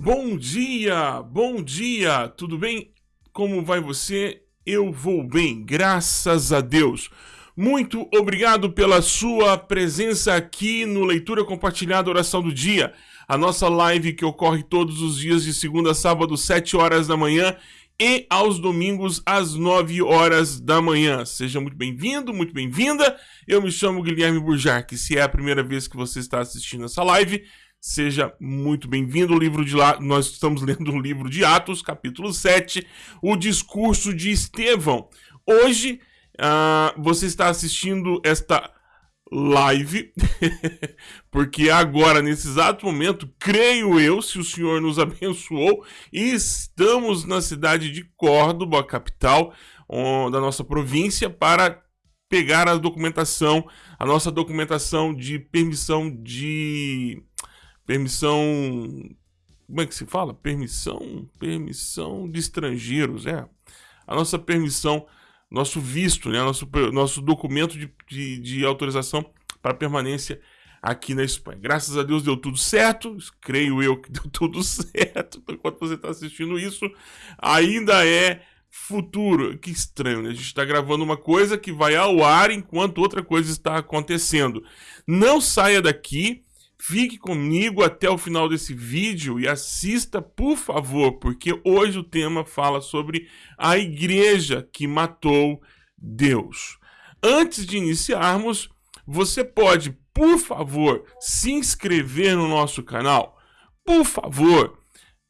Bom dia, bom dia, tudo bem? Como vai você? Eu vou bem, graças a Deus. Muito obrigado pela sua presença aqui no Leitura Compartilhada Oração do Dia, a nossa live que ocorre todos os dias de segunda a sábado, 7 horas da manhã e aos domingos às 9 horas da manhã. Seja muito bem-vindo, muito bem-vinda. Eu me chamo Guilherme Burjac. Se é a primeira vez que você está assistindo essa live, Seja muito bem-vindo. O livro de lá, nós estamos lendo o livro de Atos, capítulo 7, o discurso de Estevão. Hoje uh, você está assistindo esta live, porque agora, nesse exato momento, creio eu, se o Senhor nos abençoou, estamos na cidade de Córdoba, capital da nossa província, para pegar a documentação, a nossa documentação de permissão de permissão. Como é que se fala? Permissão. Permissão de estrangeiros, é. A nossa permissão, nosso visto, né? Nosso, nosso documento de, de, de autorização para permanência aqui na Espanha. Graças a Deus deu tudo certo, creio eu que deu tudo certo. Enquanto você está assistindo isso, ainda é futuro. Que estranho, né? A gente está gravando uma coisa que vai ao ar enquanto outra coisa está acontecendo. Não saia daqui. Fique comigo até o final desse vídeo e assista, por favor, porque hoje o tema fala sobre a igreja que matou Deus. Antes de iniciarmos, você pode, por favor, se inscrever no nosso canal. Por favor.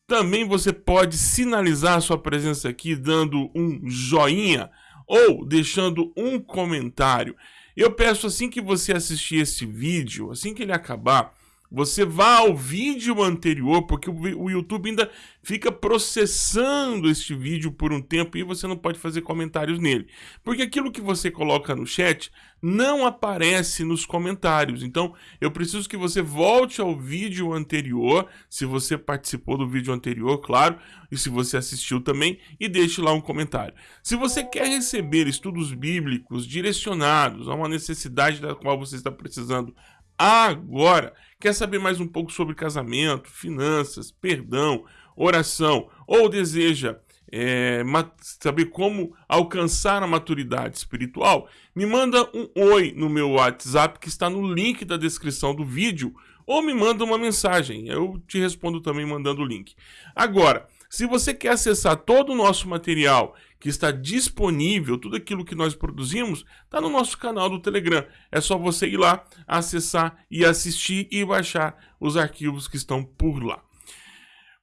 Também você pode sinalizar sua presença aqui dando um joinha ou deixando um comentário. Eu peço assim que você assistir esse vídeo, assim que ele acabar, você vá ao vídeo anterior, porque o YouTube ainda fica processando este vídeo por um tempo e você não pode fazer comentários nele. Porque aquilo que você coloca no chat não aparece nos comentários. Então, eu preciso que você volte ao vídeo anterior, se você participou do vídeo anterior, claro, e se você assistiu também, e deixe lá um comentário. Se você quer receber estudos bíblicos direcionados a uma necessidade da qual você está precisando agora, Quer saber mais um pouco sobre casamento, finanças, perdão, oração ou deseja é, saber como alcançar a maturidade espiritual? Me manda um oi no meu WhatsApp que está no link da descrição do vídeo ou me manda uma mensagem. Eu te respondo também mandando o link. Agora, se você quer acessar todo o nosso material que está disponível, tudo aquilo que nós produzimos, está no nosso canal do Telegram. É só você ir lá, acessar e assistir e baixar os arquivos que estão por lá.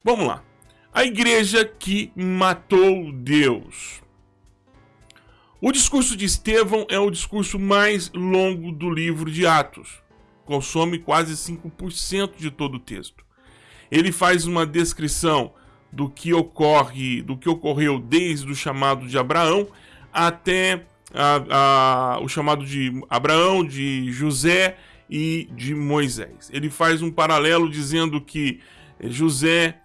Vamos lá. A igreja que matou Deus. O discurso de Estevão é o discurso mais longo do livro de Atos. Consome quase 5% de todo o texto. Ele faz uma descrição do que ocorre, do que ocorreu desde o chamado de Abraão até a, a, o chamado de Abraão, de José e de Moisés. Ele faz um paralelo dizendo que José,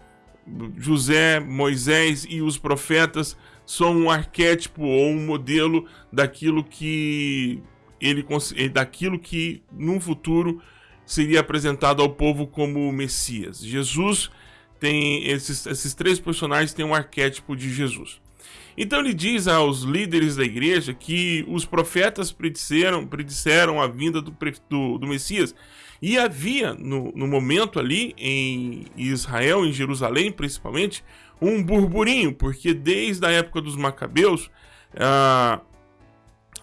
José, Moisés e os profetas são um arquétipo ou um modelo daquilo que ele daquilo que num futuro seria apresentado ao povo como o Messias. Jesus tem esses, esses três personagens têm um arquétipo de Jesus. Então ele diz aos líderes da igreja que os profetas predisseram, predisseram a vinda do, do, do Messias. E havia, no, no, momento ali, em Israel, em Jerusalém principalmente, um burburinho, porque desde a época dos Macabeus, a,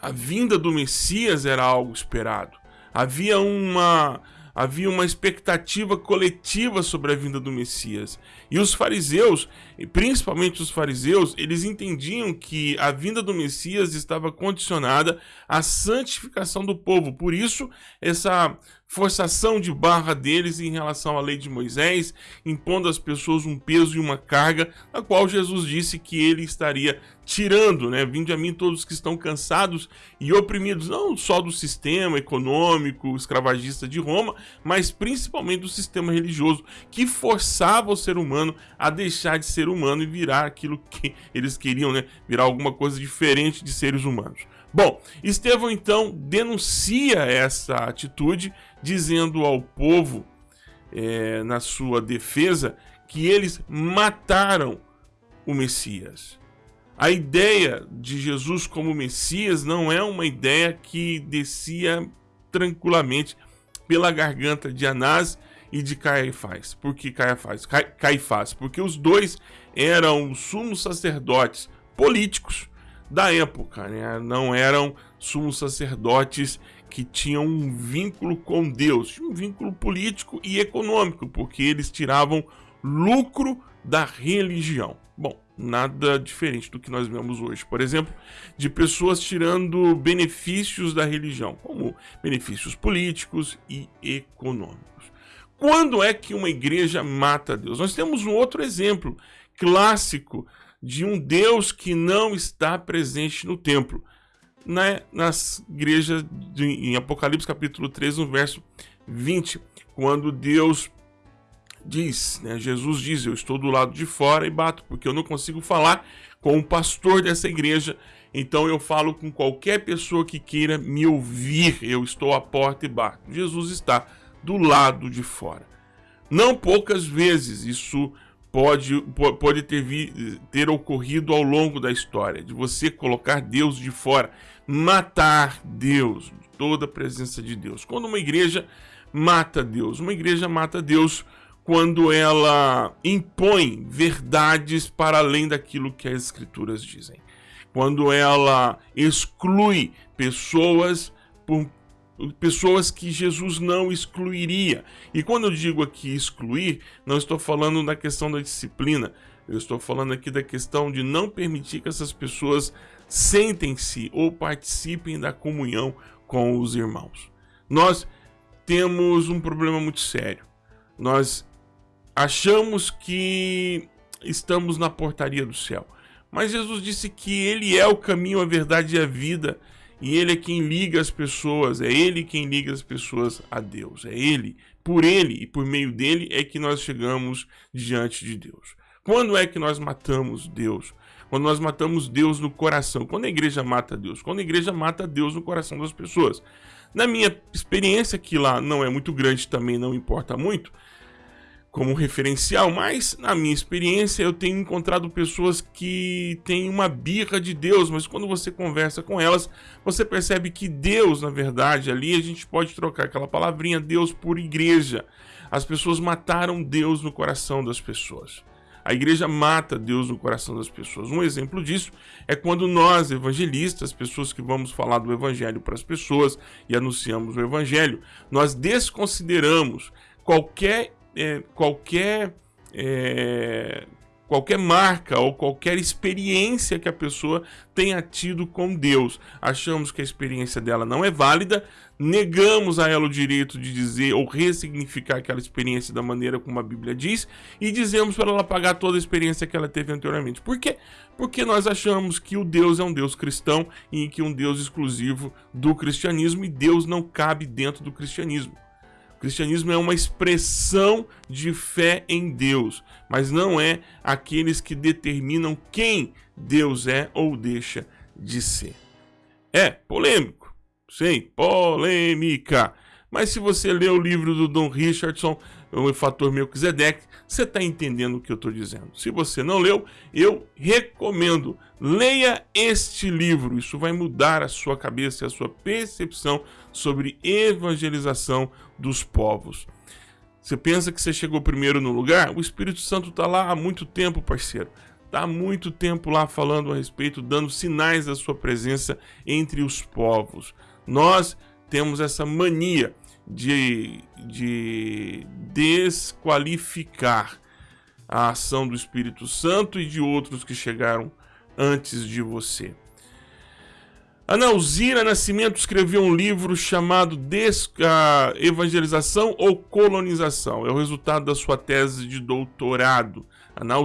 a vinda do Messias era algo esperado. Havia uma havia uma expectativa coletiva sobre a vinda do Messias. E os fariseus, principalmente os fariseus, eles entendiam que a vinda do Messias estava condicionada à santificação do povo. Por isso, essa forçação de barra deles em relação à lei de Moisés, impondo às pessoas um peso e uma carga, a qual Jesus disse que ele estaria tirando, né? Vinde a mim todos que estão cansados e oprimidos, não só do sistema econômico escravagista de Roma, mas principalmente do sistema religioso que forçava o ser humano a deixar de ser humano e virar aquilo que eles queriam, né? Virar alguma coisa diferente de seres humanos. Bom, Estevão então denuncia essa atitude, dizendo ao povo, é, na sua defesa, que eles mataram o Messias. A ideia de Jesus como Messias não é uma ideia que descia tranquilamente pela garganta de Anás e de Caifás. Por que Caifás? Caifás, porque os dois eram sumos sacerdotes políticos da época, né? não eram sumos sacerdotes que tinham um vínculo com Deus, um vínculo político e econômico, porque eles tiravam lucro da religião. Bom, nada diferente do que nós vemos hoje, por exemplo, de pessoas tirando benefícios da religião, como benefícios políticos e econômicos. Quando é que uma igreja mata Deus? Nós temos um outro exemplo clássico de um Deus que não está presente no templo. Na, nas igrejas de, em Apocalipse capítulo 3, no verso 20, quando Deus diz, né, Jesus diz, eu estou do lado de fora e bato, porque eu não consigo falar com o pastor dessa igreja, então eu falo com qualquer pessoa que queira me ouvir, eu estou à porta e bato. Jesus está do lado de fora. Não poucas vezes isso pode, pode ter, ter ocorrido ao longo da história, de você colocar Deus de fora, matar Deus, toda a presença de Deus. Quando uma igreja mata Deus, uma igreja mata Deus quando ela impõe verdades para além daquilo que as escrituras dizem. Quando ela exclui pessoas por pessoas que Jesus não excluiria. E quando eu digo aqui excluir, não estou falando da questão da disciplina, eu estou falando aqui da questão de não permitir que essas pessoas sentem-se ou participem da comunhão com os irmãos. Nós temos um problema muito sério. Nós achamos que estamos na portaria do céu. Mas Jesus disse que ele é o caminho, a verdade e a vida, e ele é quem liga as pessoas, é ele quem liga as pessoas a Deus. É ele, por ele e por meio dele é que nós chegamos diante de Deus. Quando é que nós matamos Deus? Quando nós matamos Deus no coração. Quando a igreja mata Deus? Quando a igreja mata Deus no coração das pessoas. Na minha experiência, que lá não é muito grande, também não importa muito, como referencial, mas na minha experiência eu tenho encontrado pessoas que têm uma birra de Deus, mas quando você conversa com elas, você percebe que Deus, na verdade, ali a gente pode trocar aquela palavrinha Deus por igreja. As pessoas mataram Deus no coração das pessoas. A igreja mata Deus no coração das pessoas. Um exemplo disso é quando nós, evangelistas, pessoas que vamos falar do evangelho para as pessoas e anunciamos o evangelho, nós desconsideramos qualquer é, qualquer é, qualquer marca ou qualquer experiência que a pessoa tenha tido com Deus. Achamos que a experiência dela não é válida, negamos a ela o direito de dizer ou ressignificar aquela experiência da maneira como a Bíblia diz e dizemos para ela pagar toda a experiência que ela teve anteriormente. Por quê? Porque nós achamos que o Deus é um Deus cristão e que um Deus exclusivo do cristianismo e Deus não cabe dentro do cristianismo. O cristianismo é uma expressão de fé em Deus, mas não é aqueles que determinam quem Deus é ou deixa de ser. É polêmico, sim, polêmica. Mas se você ler o livro do Don Richardson, o fator Melquisedeque, você está entendendo o que eu estou dizendo. Se você não leu, eu recomendo. Leia este livro. Isso vai mudar a sua cabeça e a sua percepção sobre evangelização dos povos. Você pensa que você chegou primeiro no lugar? O Espírito Santo está lá há muito tempo, parceiro. Está há muito tempo lá falando a respeito, dando sinais da sua presença entre os povos. Nós temos essa mania de, de desqualificar a ação do Espírito Santo e de outros que chegaram antes de você. Ana Nascimento escreveu um livro chamado Des Evangelização ou Colonização. É o resultado da sua tese de doutorado. Ana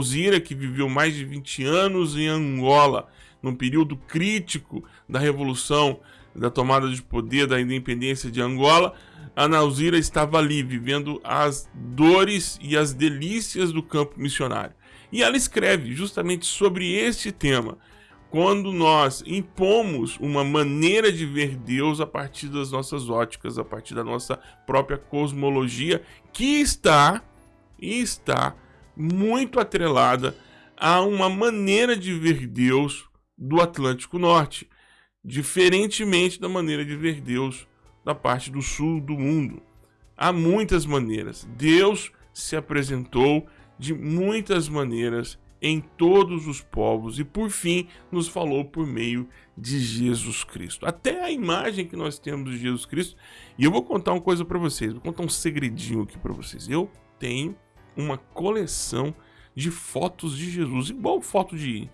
que viveu mais de 20 anos em Angola, num período crítico da revolução, da tomada de poder, da independência de Angola, Ana Alzira estava ali, vivendo as dores e as delícias do campo missionário. E ela escreve justamente sobre este tema quando nós impomos uma maneira de ver Deus a partir das nossas óticas, a partir da nossa própria cosmologia, que está está muito atrelada a uma maneira de ver Deus do Atlântico Norte, diferentemente da maneira de ver Deus da parte do sul do mundo. Há muitas maneiras. Deus se apresentou de muitas maneiras em todos os povos e por fim nos falou por meio de Jesus Cristo. Até a imagem que nós temos de Jesus Cristo. E eu vou contar uma coisa para vocês, vou contar um segredinho aqui para vocês. Eu tenho uma coleção de fotos de Jesus, igual foto de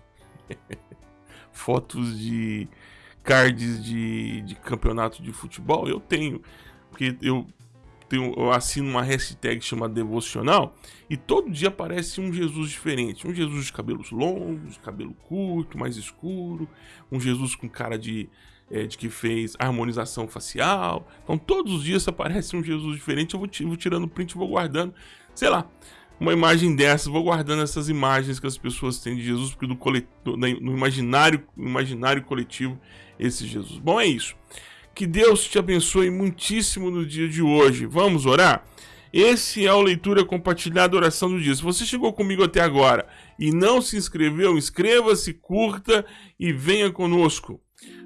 fotos de cards de, de campeonato de futebol. Eu tenho, porque eu tenho, eu assino uma hashtag chamada devocional e todo dia aparece um Jesus diferente. Um Jesus de cabelos longos, cabelo curto, mais escuro, um Jesus com cara de, é, de que fez harmonização facial. Então todos os dias aparece um Jesus diferente. Eu vou, vou tirando print e vou guardando, sei lá, uma imagem dessa, vou guardando essas imagens que as pessoas têm de Jesus, porque do, no imaginário, imaginário coletivo, esse Jesus. Bom, é isso. Que Deus te abençoe muitíssimo no dia de hoje. Vamos orar? Esse é o Leitura Compartilhada Oração do Dia. Se você chegou comigo até agora e não se inscreveu, inscreva-se, curta e venha conosco.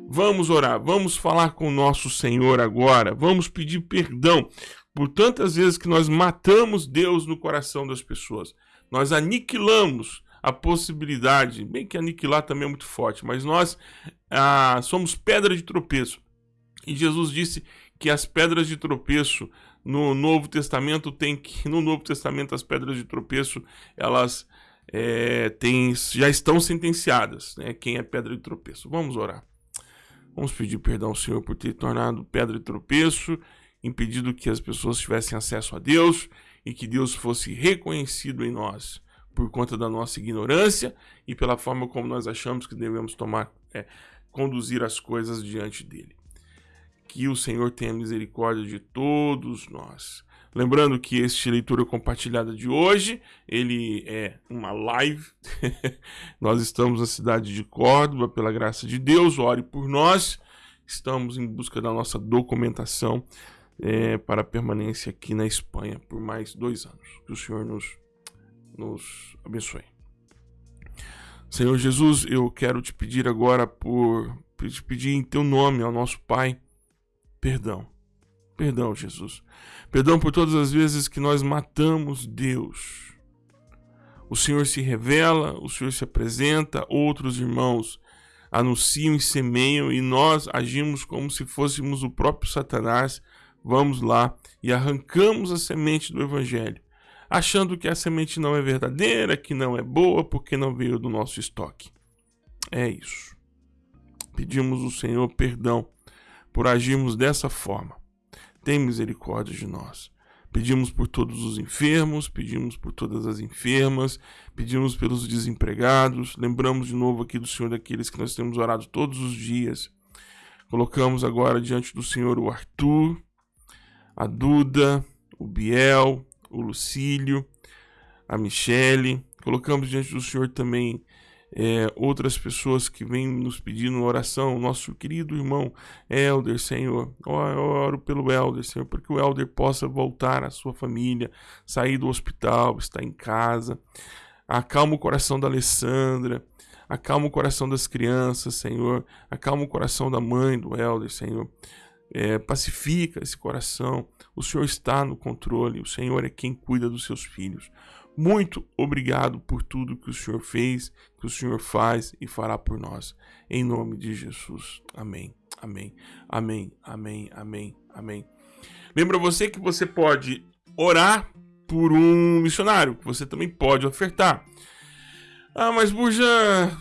Vamos orar, vamos falar com o nosso Senhor agora, vamos pedir perdão por tantas vezes que nós matamos Deus no coração das pessoas. Nós aniquilamos a possibilidade, bem que aniquilar também é muito forte, mas nós ah, somos pedra de tropeço e Jesus disse que as pedras de tropeço no Novo Testamento tem que no Novo Testamento as pedras de tropeço elas é, tem, já estão sentenciadas, né? Quem é pedra de tropeço? Vamos orar. Vamos pedir perdão ao Senhor por ter tornado pedra de tropeço, impedido que as pessoas tivessem acesso a Deus e que Deus fosse reconhecido em nós por conta da nossa ignorância e pela forma como nós achamos que devemos tomar, é, conduzir as coisas diante dele que o Senhor tenha misericórdia de todos nós. Lembrando que este leitura compartilhada de hoje, ele é uma live. nós estamos na cidade de Córdoba, pela graça de Deus, ore por nós. Estamos em busca da nossa documentação é, para permanência aqui na Espanha por mais dois anos. Que o Senhor nos, nos abençoe. Senhor Jesus, eu quero te pedir agora por te pedir em teu nome ao nosso Pai Perdão. Perdão, Jesus. Perdão por todas as vezes que nós matamos Deus. O Senhor se revela, o Senhor se apresenta, outros irmãos anunciam e semeiam e nós agimos como se fôssemos o próprio Satanás. Vamos lá e arrancamos a semente do Evangelho, achando que a semente não é verdadeira, que não é boa, porque não veio do nosso estoque. É isso. Pedimos ao Senhor perdão por agirmos dessa forma. Tem misericórdia de nós. Pedimos por todos os enfermos, pedimos por todas as enfermas, pedimos pelos desempregados. Lembramos de novo aqui do Senhor daqueles que nós temos orado todos os dias. Colocamos agora diante do Senhor o Arthur, a Duda, o Biel, o Lucílio, a Michele. Colocamos diante do Senhor também é, outras pessoas que vêm nos pedindo oração, nosso querido irmão Elder, Senhor, eu oro pelo Elder, Senhor, porque o Elder possa voltar à sua família, sair do hospital, estar em casa. Acalma o coração da Alessandra, acalma o coração das crianças, Senhor, acalma o coração da mãe do Elder, Senhor. É, pacifica esse coração. O Senhor está no controle, o Senhor é quem cuida dos seus filhos. Muito obrigado por tudo que o Senhor fez, que o Senhor faz e fará por nós. Em nome de Jesus. Amém. Amém. Amém. Amém. Amém. Amém. Lembra você que você pode orar por um missionário, que você também pode ofertar. Ah, mas Burja,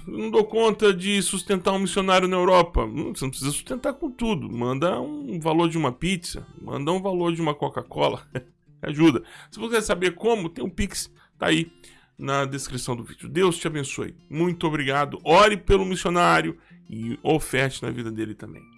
não dou conta de sustentar um missionário na Europa. Hum, você não precisa sustentar com tudo. Manda um valor de uma pizza, manda um valor de uma Coca-Cola. Ajuda. Se você quer saber como, tem um Pix Tá aí na descrição do vídeo. Deus te abençoe. Muito obrigado. Ore pelo missionário e oferte na vida dele também.